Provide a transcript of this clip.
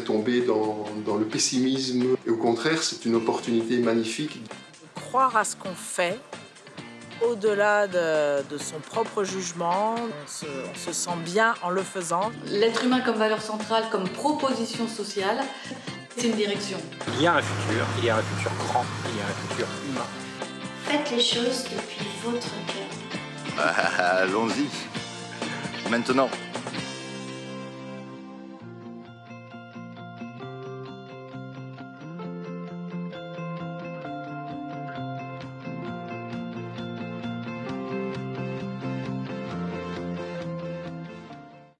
tomber dans, le pessimisme. Et au contraire, c'est une opportunité magnifique. Croire à ce qu'on fait, au-delà de, son propre jugement, on se, on se sent bien en le faisant. L'être humain comme valeur centrale, comme proposition sociale, c'est une direction. Il y a un futur, il y a un futur grand, il y a un futur humain. Faites les choses depuis votre cœur. Ah, ah, ah, allons-y. Maintenant.